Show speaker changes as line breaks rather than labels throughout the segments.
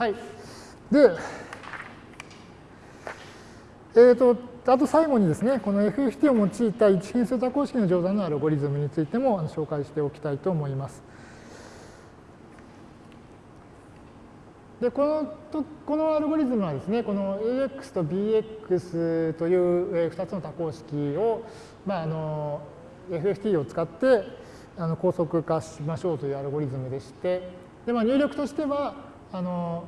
はい。で、えーと、あと最後にですね、この FFT を用いた一変数多項式の乗算のアルゴリズムについても紹介しておきたいと思います。でこのとこのアルゴリズムはですね、この AX と BX という2つの多項式を、まあ、あの FFT を使ってあの高速化しましょうというアルゴリズムでして、でまあ、入力としてはあの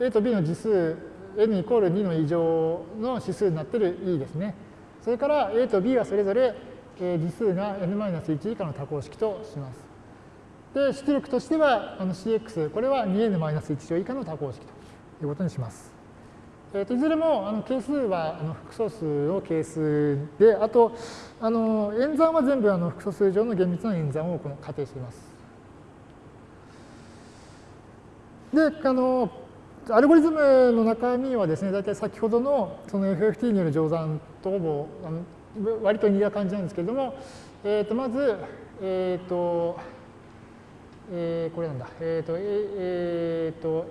A と B の次数 n イコール2の異常の指数になっている E ですね。それから A と B はそれぞれ次数が n-1 以下の多項式とします。で、出力としてはあの CX、これは 2n-1 乗以下の多項式ということにします。えー、といずれもあの係数はあの複素数の係数で、あとあの演算は全部あの複素数上の厳密な演算をこの仮定しています。で、あのアルゴリズムの中身はですね、大体先ほどのその FFT による乗算とほぼあの割と似た感じなんですけれども、えー、とまず、えっ、ー、と、えー、これなんだ、えっ、ー、と、えっ、ー、と、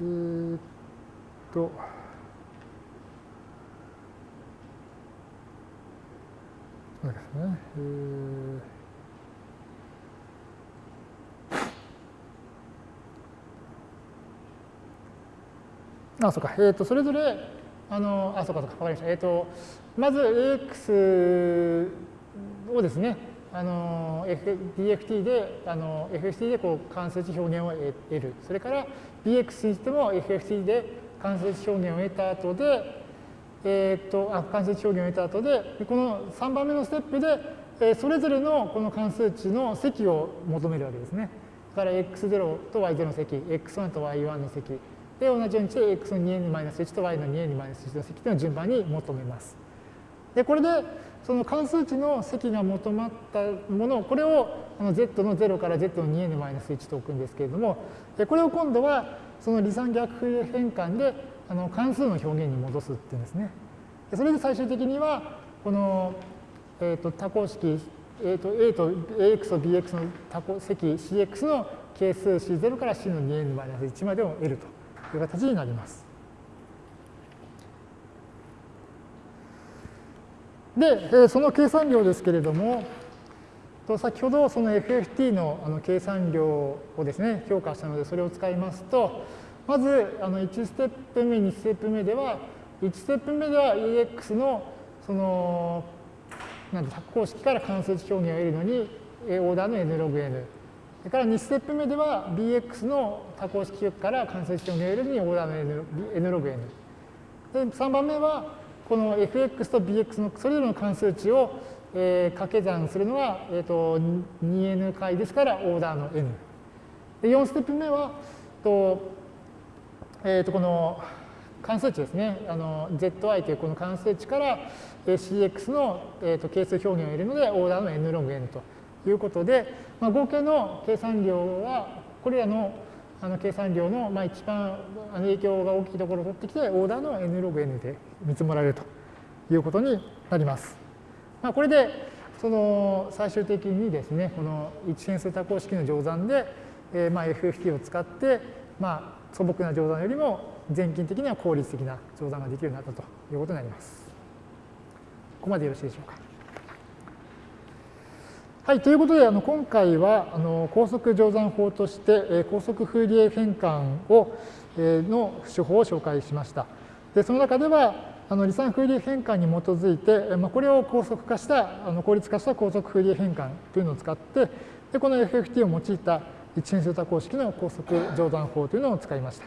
えー、っと、そうですね、えー、あ、そうか、えー、っと、それぞれ、あの、あ、そうか、そうか、わかりました。えー、っと、まず AX をですね、あの DFT で、あの FFT でこう関数値表現を得る。それから BX にしても FFT で関数値表現を得た後で、えー、っとあ関数値表現を得た後で、この3番目のステップで、えそれぞれのこの関数値の積を求めるわけですね。だから x0 と y0 の積、x1 と y1 の積。で、同じようにして x の 2n-1 と y の 2n-1 の積というのを順番に求めます。で、これでその関数値の積が求まったもの、これをあの z の0から z の 2n-1 と置くんですけれども、これを今度はその離散逆フリ変換であの関数の表現に戻すっていうんですね。それで最終的には、この、えー、と多項式、えー、と A と AX と BX の多項積 CX の係数 C0 から C の 2n-1 までを得るとという形になります。で、その計算量ですけれども、先ほどその FFT の計算量をですね、評価したので、それを使いますと、まず1ステップ目、2ステップ目では、1ステップ目では EX のその、なんで、公式から関数値表現を得るのに、オーダーの n ログ n。それから2ステップ目では BX の多項式から関数値表現を得るに、オーダーの n, ログ n。で、3番目は、この fx と bx のそれぞれの関数値を、えー、掛け算するのは、えーと、2n 回ですからオーダーの n。で4ステップ目はと、えー、とこの関数値ですねあの zi というこの関数値から cx の、えー、と係数表現を得るのでオーダーの n ログ n ということで、まあ、合計の計算量はこれらのあの計算量の、まあ、一番影響が大きいところを取ってきて、オーダーの n ログ n で見積もられるということになります。まあ、これで、その最終的にですね、この一変数多項式の乗算で、えー、まあ FFT を使って、まあ、素朴な乗算よりも全近的には効率的な乗算ができるようになったということになります。ここまでよろしいでしょうか。はい、ということで、あの今回はあの高速乗算法として、え高速フーリエ変換を、えの手法を紹介しました。でその中では、あの離散フーリエ変換に基づいて、まあ、これを高速化した、あの効率化した高速フーリエ変換というのを使って、でこの FFT を用いた一変数多項式の高速乗算法というのを使いました。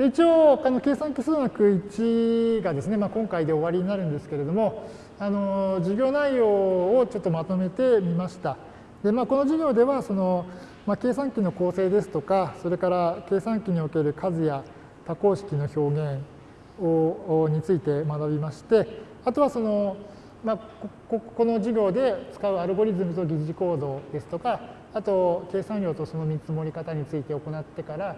で一応、あの計算機数学1がですね、まあ、今回で終わりになるんですけれども、あの授業内容をちょっとまとめてみました。でまあ、この授業ではその、まあ、計算機の構成ですとか、それから計算機における数や多項式の表現をについて学びまして、あとはその、まあ、ここの授業で使うアルゴリズムと疑似コードですとか、あと計算量とその見積もり方について行ってから、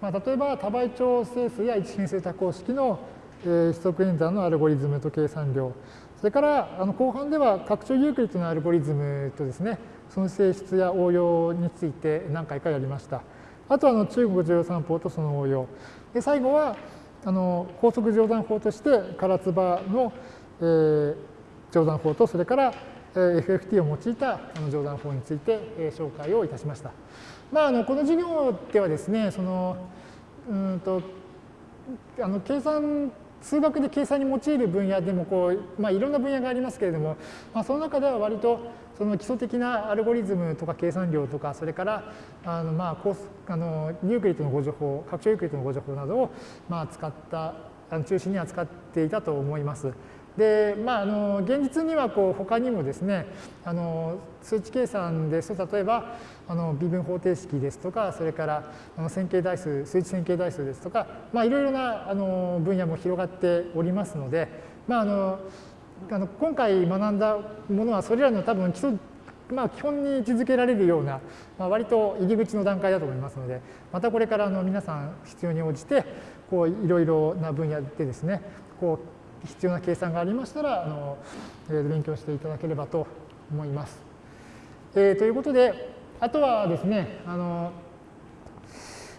まあ、例えば多倍調整数や一変数多項式の、指則演算のアルゴリズムと計算量、それからあの後半では拡張ユークリッドのアルゴリズムとですね、その性質や応用について何回かやりました。あとはあの中国乗算法とその応用。で最後はあの高速乗算法として唐津波の、えー、乗算法とそれから FFT を用いた乗算法について、紹介をいたしました。まあ、あのこの授業ではですね、そのうんとあの計算数学で計算に用いる分野でもこう、まあ、いろんな分野がありますけれども、まあ、その中では割とその基礎的なアルゴリズムとか計算量とかそれからあのまあコースあのユークリッドの互除法拡張ユークリッドの互除法などをまあ使ったあの中心に扱っていたと思います。でまあ、あの現実にはこう他にもですねあの数値計算ですと例えばあの微分方程式ですとかそれからあの線形代数数値線形代数ですとか、まあ、いろいろなあの分野も広がっておりますので、まあ、あのあの今回学んだものはそれらの多分基礎まあ、基本に位置づけられるような、まあ、割と入り口の段階だと思いますので、またこれからあの皆さん必要に応じて、こういろいろな分野でですね、こう必要な計算がありましたらあの、えー、勉強していただければと思います。えー、ということであとはですねあの、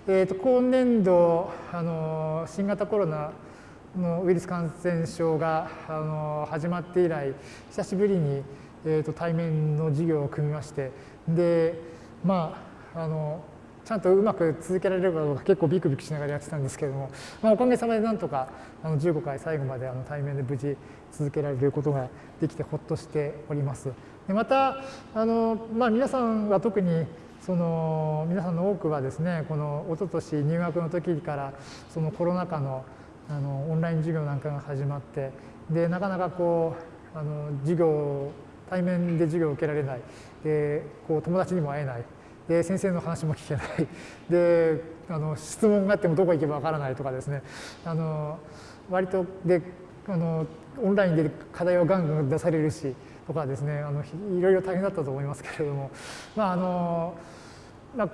えーと、今年度あの新型コロナのウイルス感染症があの始まって以来久しぶりに、えーと対面の授業を組みましてでまああのちゃんとうまく続けられるかどうか結構ビクビクしながらやってたんですけども、まあ、おかげさまでなんとかあの15回最後まであの対面で無事続けられることができてほっとしております。でまたあの、まあ、皆さんは特にその皆さんの多くはですねこの一昨年入学の時からそのコロナ禍のあのオンライン授業なんかが始まってでなかなかこうあの授業対面で授業を受けられないでこう友達にも会えないで先生の話も聞けない。であの質問があってもどこ行けばわからないとかですね。あの割とであのオンラインで課題をガンガン出されるしとかですね。あのいろいろ大変だったと思いますけれども。まああのまあ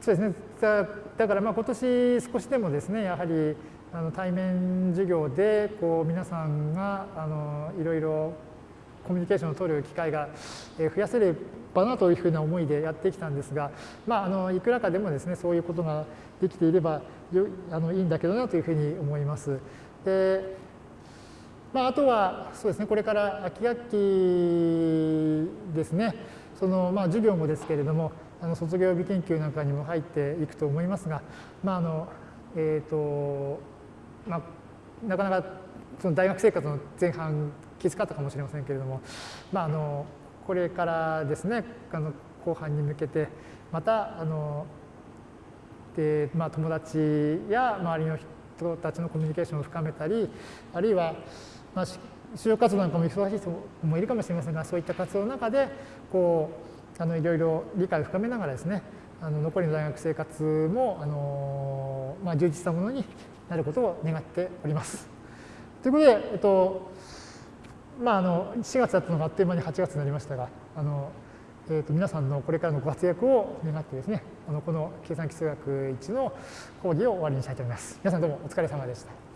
そうですね。だだからまあ今年少しでもですねやはりあの対面授業でこう皆さんがあのいろいろコミュニケーションを取る機会が増やせればなというふうな思いでやってきたんですが、まあ、あのいくらかでもですねそういうことができていればあのいいんだけどなというふうに思います。でまあ、あとはそうですねこれから秋学期ですねその、まあ、授業もですけれどもあの卒業予備研究なんかにも入っていくと思いますが、まああのえーとまあ、なかなかその大学生活の前半きつかったかもしれませんけれども、まあ、あのこれからですねあの後半に向けてまたあので、まあ、友達や周りの人たちのコミュニケーションを深めたりあるいは、まあ、就職活動なんかも忙しい人もいるかもしれませんがそういった活動の中でこうあのいろいろ理解を深めながらですねあの残りの大学生活もあの、まあ、充実したものになることを願っております。ということで、えっと、まあ、あの4月だったのがあっという間に8月になりましたがあの、えー、と皆さんのこれからのご活躍を願ってですねあのこの計算基数学1の講義を終わりにしたいと思います。皆さんどうもお疲れ様でした。